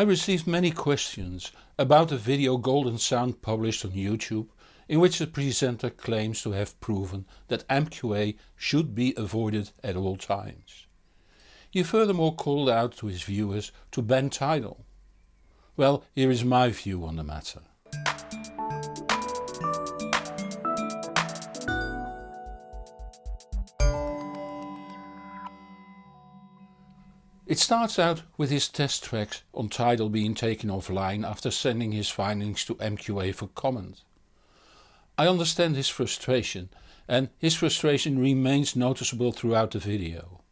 I received many questions about the video Golden Sound published on YouTube in which the presenter claims to have proven that MQA should be avoided at all times. He furthermore called out to his viewers to ban Tidal. Well, here is my view on the matter. It starts out with his test tracks on Tidal being taken offline after sending his findings to MQA for comment. I understand his frustration and his frustration remains noticeable throughout the video.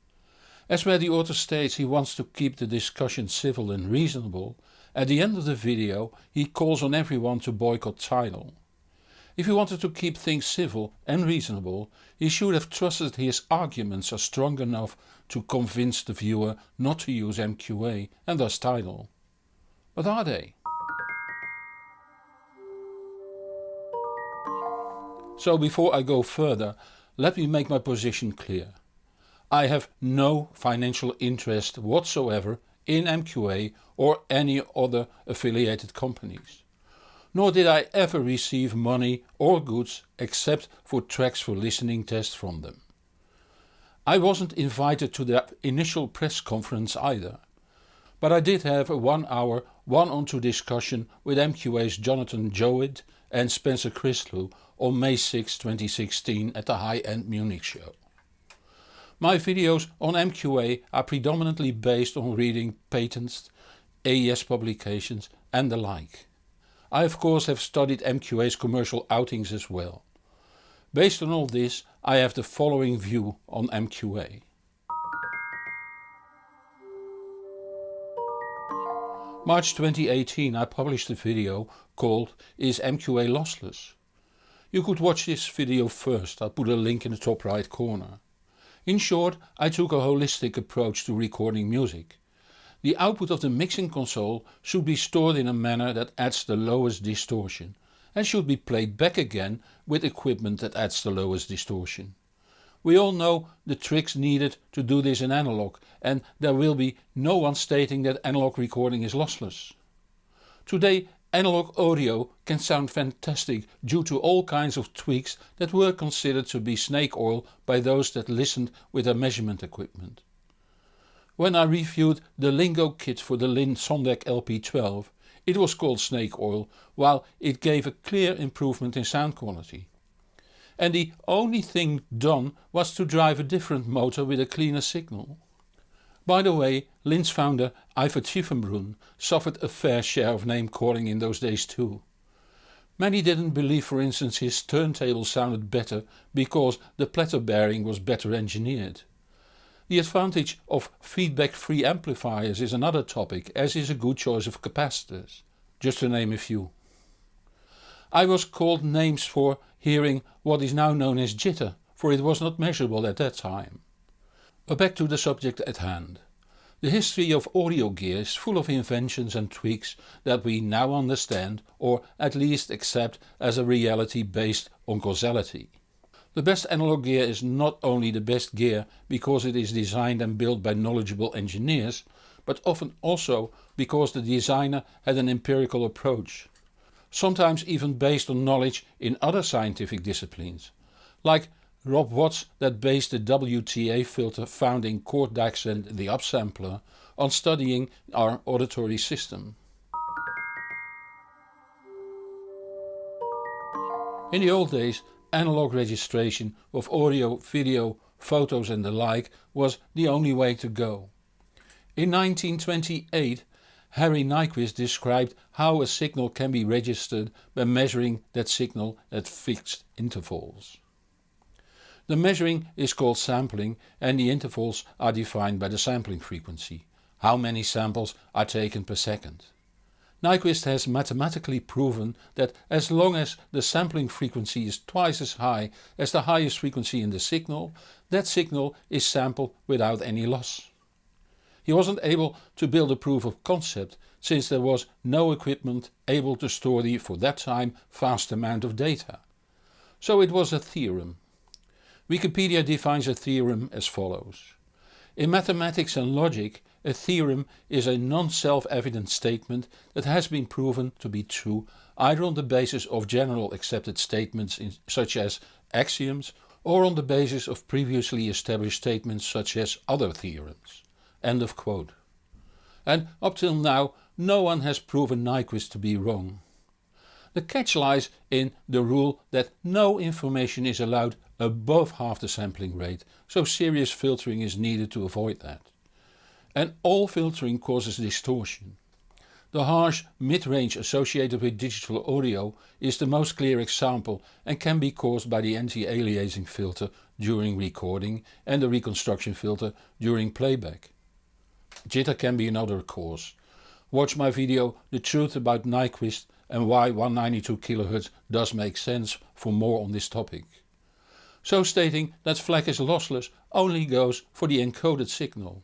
As where the author states he wants to keep the discussion civil and reasonable, at the end of the video he calls on everyone to boycott Tidal. If he wanted to keep things civil and reasonable, he should have trusted his arguments are strong enough to convince the viewer not to use MQA and thus Tidal. But are they? So before I go further, let me make my position clear. I have no financial interest whatsoever in MQA or any other affiliated companies nor did I ever receive money or goods except for tracks for listening tests from them. I wasn't invited to the initial press conference either, but I did have a one hour one-on-two discussion with MQA's Jonathan Jowett and Spencer Chrislu on May 6, 2016 at the High End Munich show. My videos on MQA are predominantly based on reading patents, AES publications and the like. I of course have studied MQA's commercial outings as well. Based on all this I have the following view on MQA. March 2018 I published a video called Is MQA Lossless? You could watch this video first, I'll put a link in the top right corner. In short I took a holistic approach to recording music. The output of the mixing console should be stored in a manner that adds the lowest distortion and should be played back again with equipment that adds the lowest distortion. We all know the tricks needed to do this in analog and there will be no one stating that analog recording is lossless. Today analog audio can sound fantastic due to all kinds of tweaks that were considered to be snake oil by those that listened with their measurement equipment. When I reviewed the Lingo kit for the Linn Sondek LP12 it was called snake oil while it gave a clear improvement in sound quality. And the only thing done was to drive a different motor with a cleaner signal. By the way, Linn's founder Ivar Tiefenbrun suffered a fair share of name calling in those days too. Many didn't believe for instance his turntable sounded better because the platter bearing was better engineered. The advantage of feedback free amplifiers is another topic as is a good choice of capacitors, just to name a few. I was called names for hearing what is now known as jitter for it was not measurable at that time. But back to the subject at hand. The history of audio gear is full of inventions and tweaks that we now understand or at least accept as a reality based on causality. The best analog gear is not only the best gear because it is designed and built by knowledgeable engineers, but often also because the designer had an empirical approach. Sometimes even based on knowledge in other scientific disciplines. Like Rob Watts that based the WTA filter found in Chord and the upsampler on studying our auditory system. In the old days analog registration of audio, video, photos and the like was the only way to go. In 1928 Harry Nyquist described how a signal can be registered by measuring that signal at fixed intervals. The measuring is called sampling and the intervals are defined by the sampling frequency, how many samples are taken per second. Nyquist has mathematically proven that as long as the sampling frequency is twice as high as the highest frequency in the signal, that signal is sampled without any loss. He wasn't able to build a proof of concept since there was no equipment able to store the for that time vast amount of data. So it was a theorem. Wikipedia defines a theorem as follows. In mathematics and logic a theorem is a non-self-evident statement that has been proven to be true either on the basis of general accepted statements in, such as axioms or on the basis of previously established statements such as other theorems. End of quote. And up till now no one has proven Nyquist to be wrong. The catch lies in the rule that no information is allowed above half the sampling rate, so serious filtering is needed to avoid that. And all filtering causes distortion. The harsh mid-range associated with digital audio is the most clear example and can be caused by the anti-aliasing filter during recording and the reconstruction filter during playback. Jitter can be another cause. Watch my video The Truth About Nyquist and why 192 kHz does make sense for more on this topic. So stating that FLAC is lossless only goes for the encoded signal.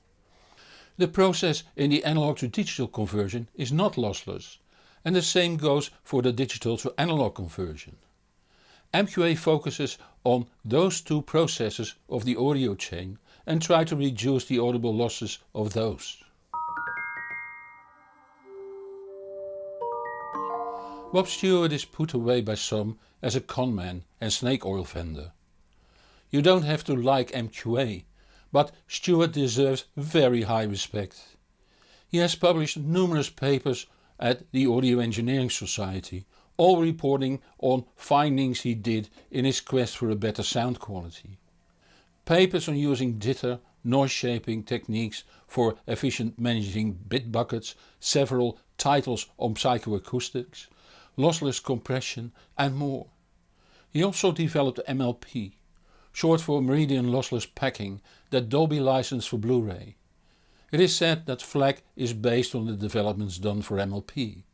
The process in the analog to digital conversion is not lossless and the same goes for the digital to analog conversion. MQA focuses on those two processes of the audio chain and try to reduce the audible losses of those. Bob Stuart is put away by some as a conman and snake oil vendor. You don't have to like MQA, but Stuart deserves very high respect. He has published numerous papers at the Audio Engineering Society, all reporting on findings he did in his quest for a better sound quality. Papers on using jitter, noise shaping techniques for efficient managing bit buckets, several titles on psychoacoustics, lossless compression and more. He also developed MLP, short for Meridian Lossless Packing that Dolby licensed for Blu-ray. It is said that FLAC is based on the developments done for MLP.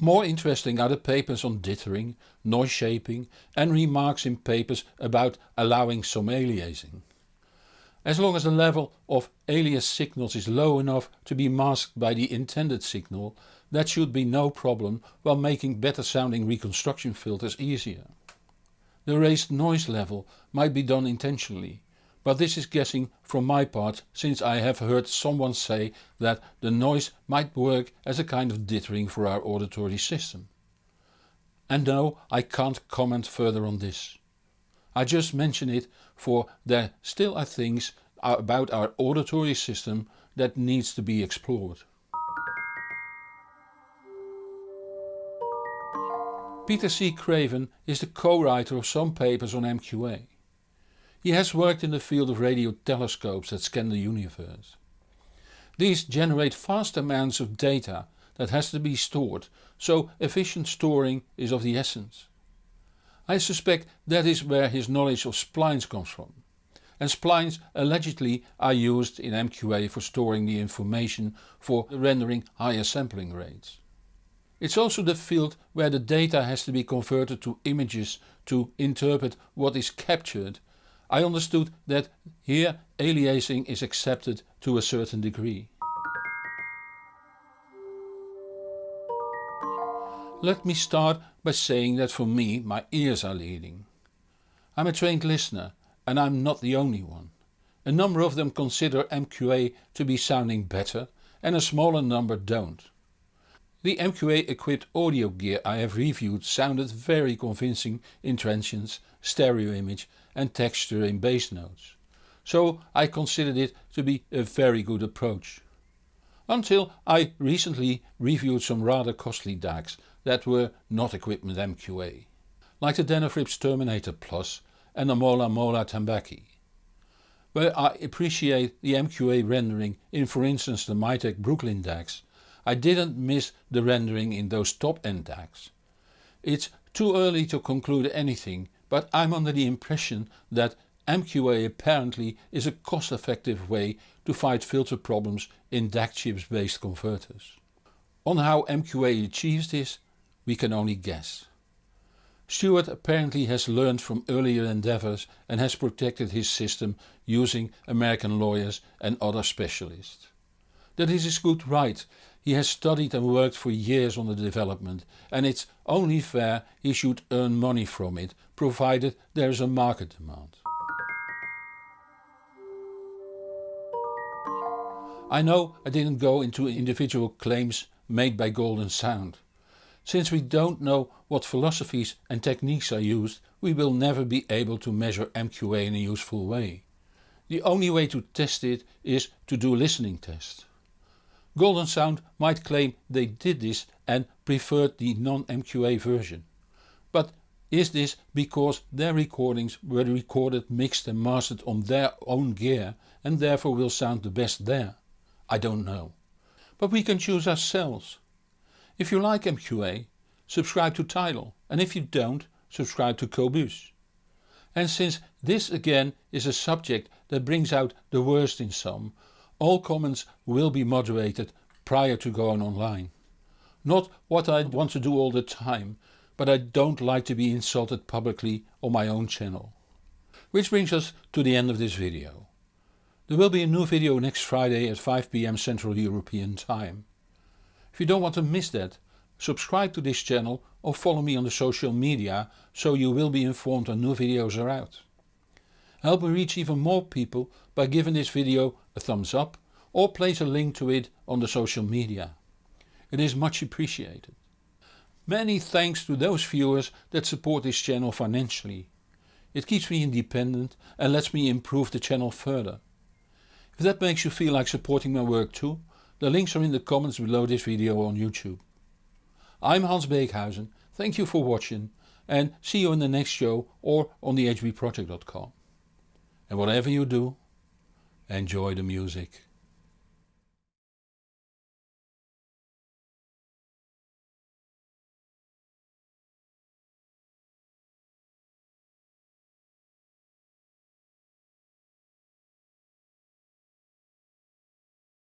More interesting are the papers on dithering, noise shaping and remarks in papers about allowing some aliasing. As long as the level of alias signals is low enough to be masked by the intended signal that should be no problem while making better sounding reconstruction filters easier. The raised noise level might be done intentionally, but this is guessing from my part since I have heard someone say that the noise might work as a kind of dithering for our auditory system. And no, I can't comment further on this. I just mention it for there still are things about our auditory system that needs to be explored. Peter C. Craven is the co-writer of some papers on MQA. He has worked in the field of radio telescopes that scan the universe. These generate vast amounts of data that has to be stored, so efficient storing is of the essence. I suspect that is where his knowledge of splines comes from. And splines allegedly are used in MQA for storing the information for rendering higher sampling rates. It's also the field where the data has to be converted to images to interpret what is captured. I understood that here aliasing is accepted to a certain degree. Let me start by saying that for me my ears are leading. I'm a trained listener and I'm not the only one. A number of them consider MQA to be sounding better and a smaller number don't. The MQA equipped audio gear I have reviewed sounded very convincing in transients, stereo image and texture in bass notes. So I considered it to be a very good approach. Until I recently reviewed some rather costly DACs that were not equipped with MQA. Like the Denafrips Terminator Plus and the Mola Mola Tambaqui. Where I appreciate the MQA rendering in for instance the Mytek Brooklyn DACs I didn't miss the rendering in those top end DACs. It's too early to conclude anything but I'm under the impression that MQA apparently is a cost effective way to fight filter problems in DAC chips based converters. On how MQA achieves this we can only guess. Stuart apparently has learned from earlier endeavours and has protected his system using American lawyers and other specialists. That is his good right he has studied and worked for years on the development and it's only fair he should earn money from it, provided there is a market demand. I know I didn't go into individual claims made by Golden Sound. Since we don't know what philosophies and techniques are used we will never be able to measure MQA in a useful way. The only way to test it is to do listening test. Golden Sound might claim they did this and preferred the non-MQA version. But is this because their recordings were recorded, mixed and mastered on their own gear and therefore will sound the best there? I don't know. But we can choose ourselves. If you like MQA, subscribe to Tidal and if you don't, subscribe to Qobuz. And since this again is a subject that brings out the worst in some, all comments will be moderated prior to going online. Not what I want to do all the time, but I don't like to be insulted publicly on my own channel. Which brings us to the end of this video. There will be a new video next Friday at 5pm Central European time. If you don't want to miss that, subscribe to this channel or follow me on the social media so you will be informed when new videos are out. Help me reach even more people by giving this video a thumbs up or place a link to it on the social media. It is much appreciated. Many thanks to those viewers that support this channel financially. It keeps me independent and lets me improve the channel further. If that makes you feel like supporting my work too, the links are in the comments below this video on YouTube. I'm Hans Beekhuyzen, thank you for watching and see you in the next show or on the hbproject.com. And whatever you do, enjoy the music.